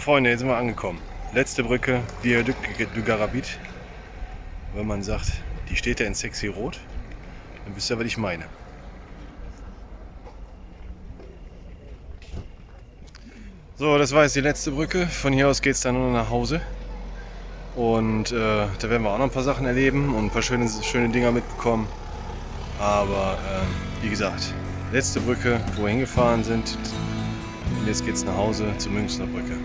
Freunde, jetzt sind wir angekommen. Letzte Brücke, Viaduc du Garabit. Wenn man sagt, die steht da in sexy rot, dann wisst ihr, was ich meine. So, das war jetzt die letzte Brücke. Von hier aus geht es dann nur nach Hause. Und äh, da werden wir auch noch ein paar Sachen erleben und ein paar schöne, schöne Dinger mitbekommen. Aber äh, wie gesagt, letzte Brücke, wo wir hingefahren sind. Und jetzt geht es nach Hause zur Münchner Brücke.